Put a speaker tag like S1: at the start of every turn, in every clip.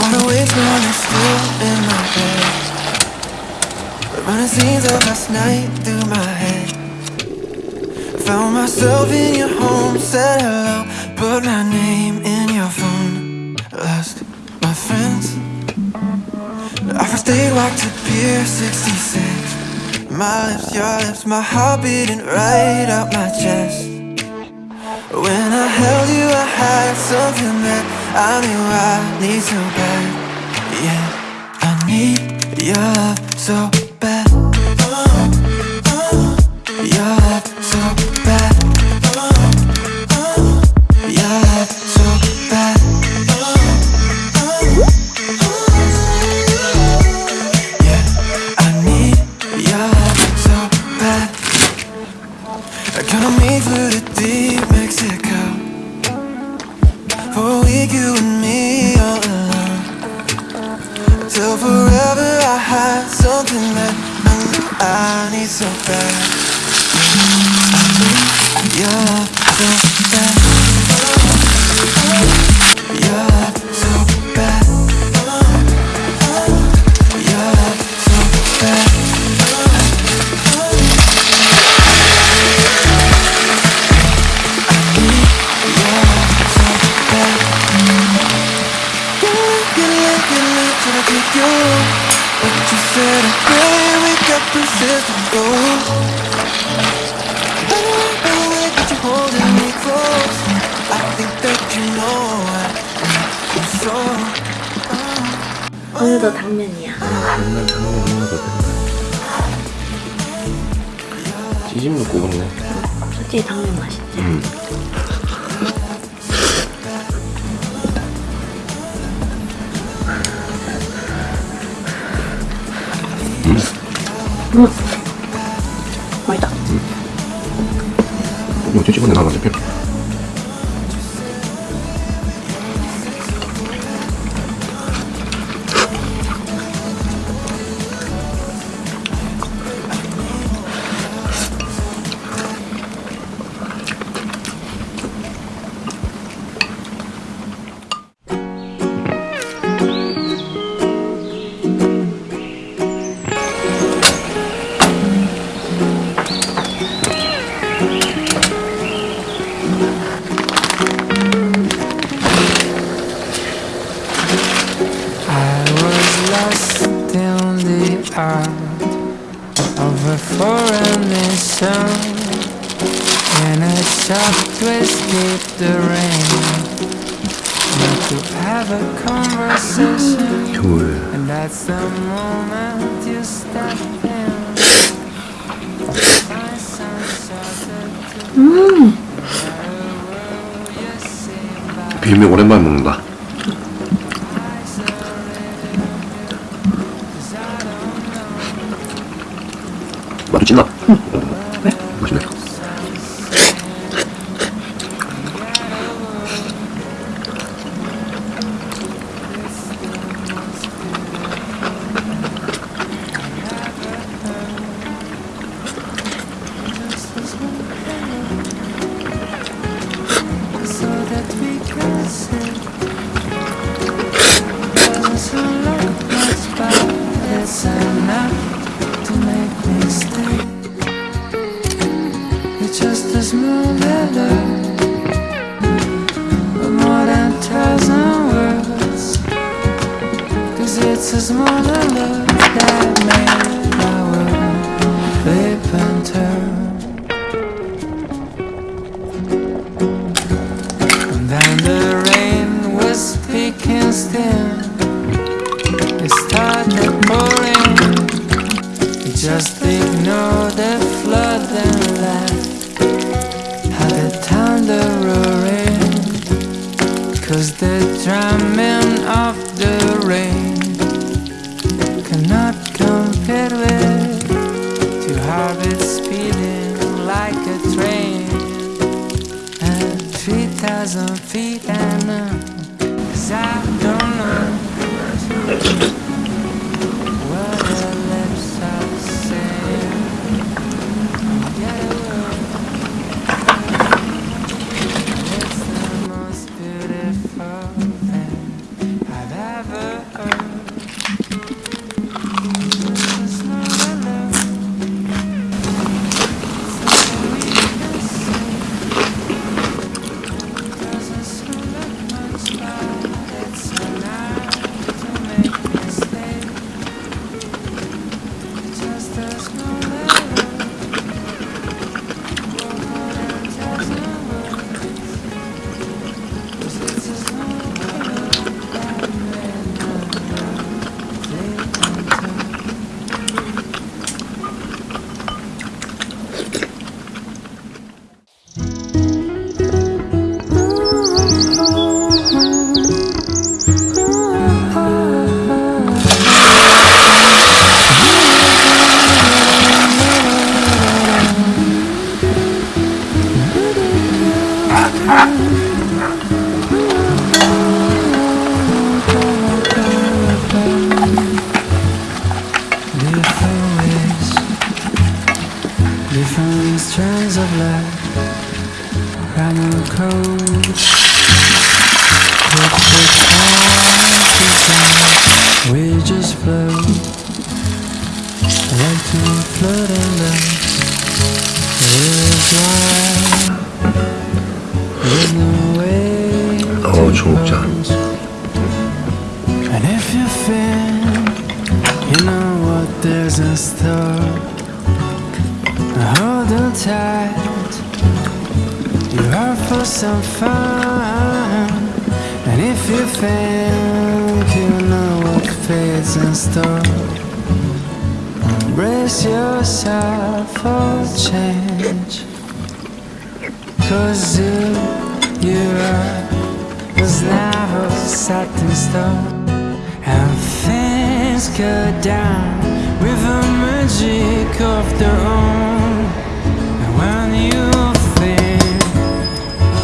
S1: Wanna waste one is still in my bed. Running scenes of last night through my head. Found myself in your home, said hello Put my name in your phone. Lost my friends. I first day walked to Pier 66 My lips, your lips, my heart beating right up my chest. When I held you I had something that I knew I need so bad Yeah, I need your love so bad. Your love so I need so bad I need your love
S2: 오늘도 당면이야.
S3: 맨날 거 된다. 찌짐 넣고 먹네.
S2: 솔직히 당면 맛있지?
S3: 음.
S2: 음.
S1: The art of a foreign nation In a shop to escape the rain Not to have a conversation
S3: 둘.
S1: And that's the moment you step in
S2: 음.
S3: 비빔면 오랜만에 먹는다.
S1: It's a smaller love that made my world flip and turn. And then the rain was speaking still. It started pouring. You just 3,000 feet and uh, 'cause
S4: Oh,
S3: and if you feel, you know what there's in store. Hold on tight. You are for some fun. And if you think you know what fate's in store brace yourself for change. Cause you are was never set in stone And things go down with a magic of their own And when you think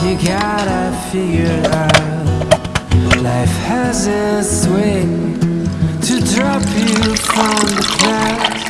S3: you gotta figure it out Life has its way to drop you from the clouds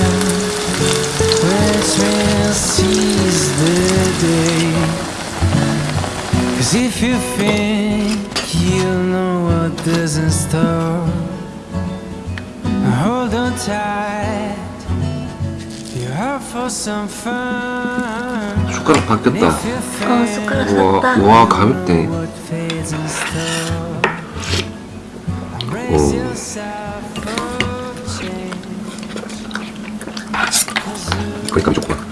S4: 숟가락 바뀌었다
S2: 어 숟가락 샀다.
S4: 와, 와 가볍대.
S3: 오.
S4: 그러니까 조금